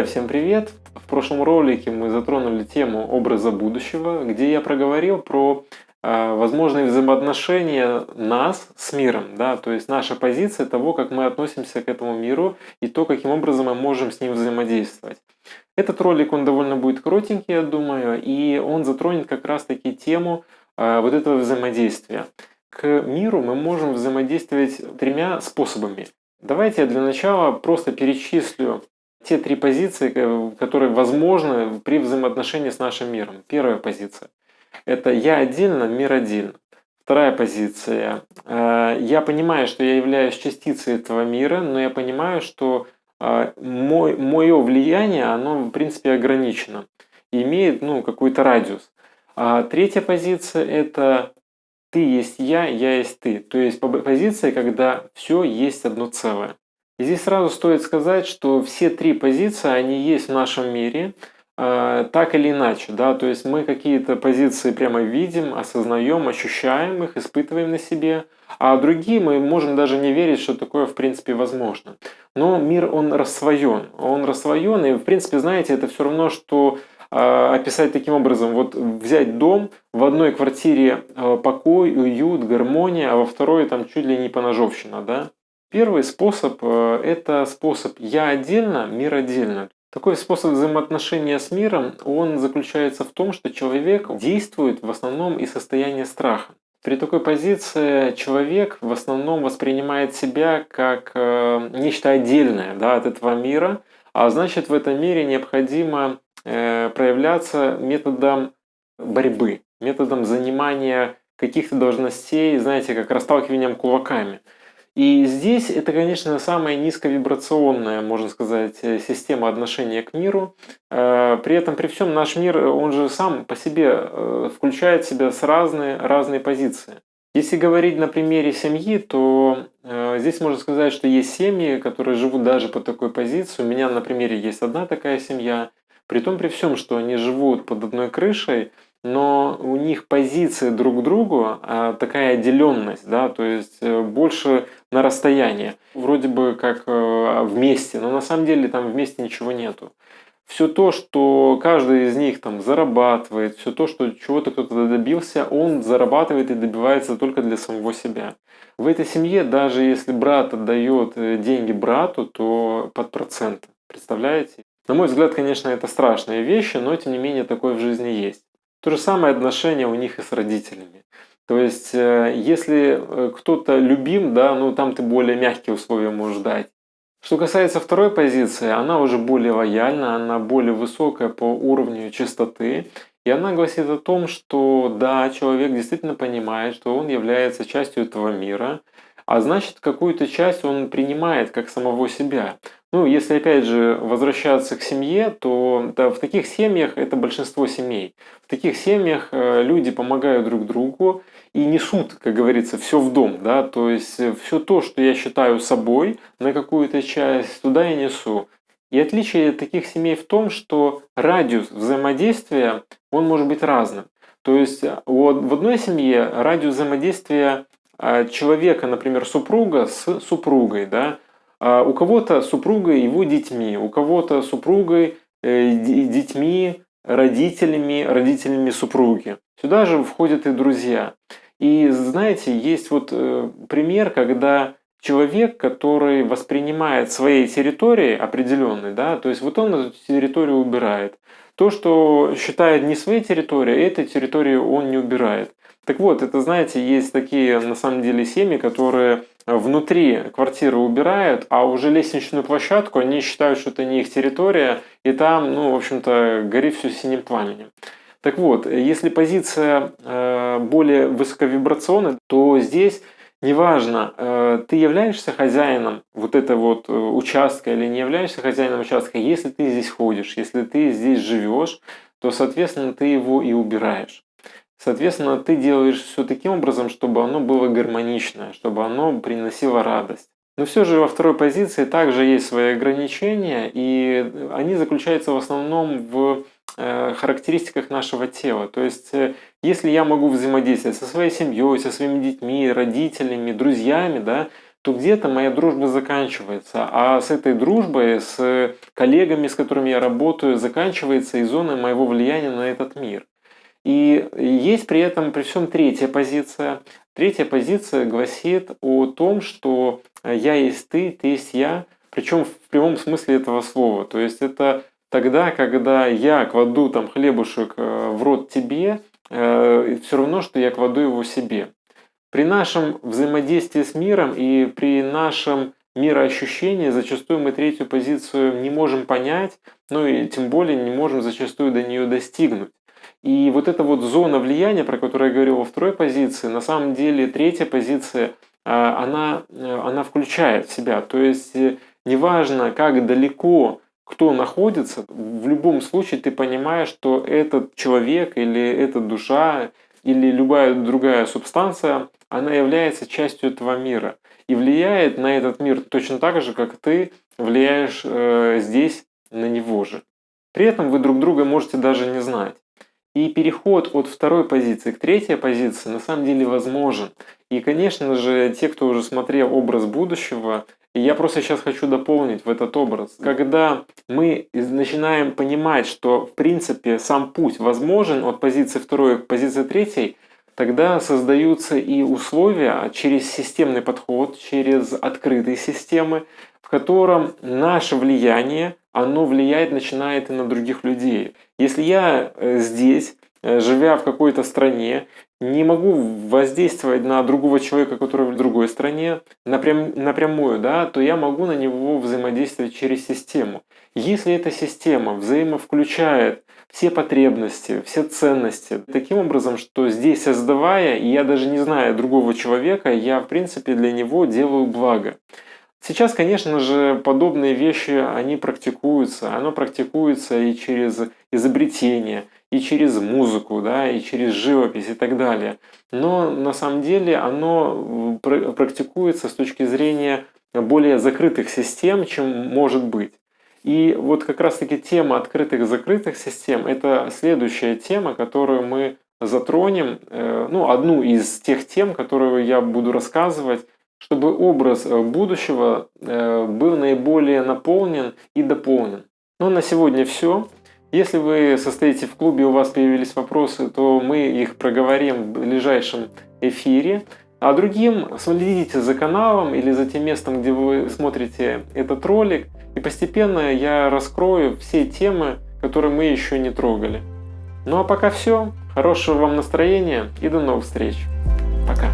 Друзья, всем привет! В прошлом ролике мы затронули тему образа будущего, где я проговорил про э, возможные взаимоотношения нас с миром, да, то есть наша позиция того, как мы относимся к этому миру и то, каким образом мы можем с ним взаимодействовать. Этот ролик, он довольно будет коротенький, я думаю, и он затронет как раз-таки тему э, вот этого взаимодействия. К миру мы можем взаимодействовать тремя способами. Давайте я для начала просто перечислю те три позиции, э, которые возможны при взаимоотношении с нашим миром. Первая позиция – это «я отдельно, мир отдельно». Вторая позиция э, – я понимаю, что я являюсь частицей этого мира, но я понимаю, что э, мой, мое влияние, оно в принципе ограничено, имеет ну, какой-то радиус. А третья позиция – это ты есть я, я есть ты. То есть позиция, когда все есть одно целое. И здесь сразу стоит сказать, что все три позиции, они есть в нашем мире, э, так или иначе. Да? То есть мы какие-то позиции прямо видим, осознаем, ощущаем их, испытываем на себе, а другие мы можем даже не верить, что такое в принципе возможно. Но мир, он рассвоен. Он рассвоен, и в принципе, знаете, это все равно, что э, описать таким образом, вот взять дом, в одной квартире э, покой, уют, гармония, а во второй там чуть ли не поножовщина, да? Первый способ э, – это способ «я отдельно, мир отдельно». Такой способ взаимоотношения с миром, он заключается в том, что человек действует в основном из состояния страха. При такой позиции человек в основном воспринимает себя как э, нечто отдельное да, от этого мира, а значит в этом мире необходимо э, проявляться методом борьбы, методом занимания каких-то должностей, знаете, как расталкиванием кулаками – и здесь это, конечно, самая низковибрационная, можно сказать, э, система отношения к миру. Э, при этом, при всем, наш мир, он же сам по себе э, включает в себя с разные, разные позиции. Если говорить на примере семьи, то здесь можно сказать, что есть семьи, которые живут даже по такой позиции. У меня на примере есть одна такая семья. При том, при всем, что они живут под одной крышей, но у них позиция друг к другу, а такая отделенность, да, то есть э, больше на расстоянии, вроде бы как э, вместе, но на самом деле там вместе ничего нету. Все то, что каждый из них там зарабатывает, все то, что чего-то кто-то добился, он зарабатывает и добивается только для самого себя. В этой семье, даже если брат отдает э, деньги брату, то под процент. Представляете? На мой взгляд, конечно, это страшные вещи, но тем не менее такое в жизни есть. То же самое отношение у них и с родителями. То есть, э, если э, кто-то любим, да, ну там ты более мягкие условия можешь дать. Что касается второй позиции, она уже более лояльна, она более высокая по уровню чистоты. И она гласит о том, что да, человек действительно понимает, что он является частью этого мира, а значит какую-то часть он принимает как самого себя. Ну, если опять же возвращаться к семье, то да, в таких семьях это большинство семей. В таких семьях э, люди помогают друг другу и несут, как говорится, все в дом. Да? То есть э, все то, что я считаю собой на какую-то часть, туда я несу. И отличие таких семей в том, что радиус взаимодействия, он может быть разным. То есть э, в одной семье радиус взаимодействия человека, например, супруга с супругой, да, а у кого-то супругой его детьми, у кого-то супругой э, детьми, родителями, родителями супруги. Сюда же входят и друзья. И знаете, есть вот э, пример, когда человек, который воспринимает своей территории определенной, да, то есть вот он эту территорию убирает. То, что считает не своей территорией, этой территории он не убирает. Так вот, это, знаете, есть такие, на самом деле, семьи, которые внутри квартиры убирают, а уже лестничную площадку они считают, что это не их территория, и там, ну, в общем-то, горит все синим пламенем. Так вот, если позиция э, более высоковибрационная, то здесь неважно, э, ты являешься хозяином вот этого вот э, участка или не являешься хозяином участка, если ты здесь ходишь, если ты здесь живешь, то, соответственно, ты его и убираешь. Соответственно, ты делаешь все таким образом, чтобы оно было гармоничное, чтобы оно приносило радость. Но все же во второй позиции также есть свои ограничения, и они заключаются в основном в э, характеристиках нашего тела. То есть, э, если я могу взаимодействовать со своей семьей, со своими детьми, родителями, друзьями, да, то где-то моя дружба заканчивается. А с этой дружбой, с коллегами, с которыми я работаю, заканчивается и зона моего влияния на этот мир. И есть при этом, при всем третья позиция. Третья позиция гласит о том, что я есть ты, ты есть я, причем в прямом смысле этого слова. То есть это тогда, когда я кладу там хлебушек э, в рот тебе, э, все равно, что я кладу его себе. При нашем взаимодействии с миром и при нашем мироощущении зачастую мы третью позицию не можем понять, ну и тем более не можем зачастую до нее достигнуть. И вот эта вот зона влияния, про которую я говорил во второй позиции, на самом деле третья позиция, а, она, э, она включает в себя. То есть э, неважно, как далеко кто находится, в любом случае ты понимаешь, что этот человек или эта душа или любая другая субстанция, она является частью этого мира и влияет на этот мир точно так же, как ты влияешь э, здесь на него же. При этом вы друг друга можете даже не знать. И переход от второй позиции к третьей позиции на самом деле возможен. И, конечно же, те, кто уже смотрел образ будущего, я просто сейчас хочу дополнить в этот образ. Когда мы начинаем понимать, что в принципе сам путь возможен от позиции второй к позиции третьей, тогда создаются и условия через системный подход, через открытые системы, в котором наше влияние, оно влияет, начинает и на других людей. Если я э, здесь, э, живя в какой-то стране, не могу воздействовать на другого человека, который в другой стране напрям, напрямую, да, то я могу на него взаимодействовать через систему. Если эта система взаимовключает все потребности, все ценности, таким образом, что здесь создавая, и я даже не знаю другого человека, я в принципе для него делаю благо. Сейчас, конечно же, подобные вещи, они практикуются. Оно практикуется и через изобретение, и через музыку, да, и через живопись и так далее. Но на самом деле оно практикуется с точки зрения более закрытых систем, чем может быть. И вот как раз-таки тема открытых-закрытых систем – это следующая тема, которую мы затронем, э, ну, одну из тех тем, которую я буду рассказывать чтобы образ э, будущего э, был наиболее наполнен и дополнен. Ну, на сегодня все. Если вы состоите в клубе у вас появились вопросы, то мы их проговорим в ближайшем эфире. А другим следите за каналом или за тем местом, где вы смотрите этот ролик. И постепенно я раскрою все темы, которые мы еще не трогали. Ну а пока все. Хорошего вам настроения и до новых встреч. Пока.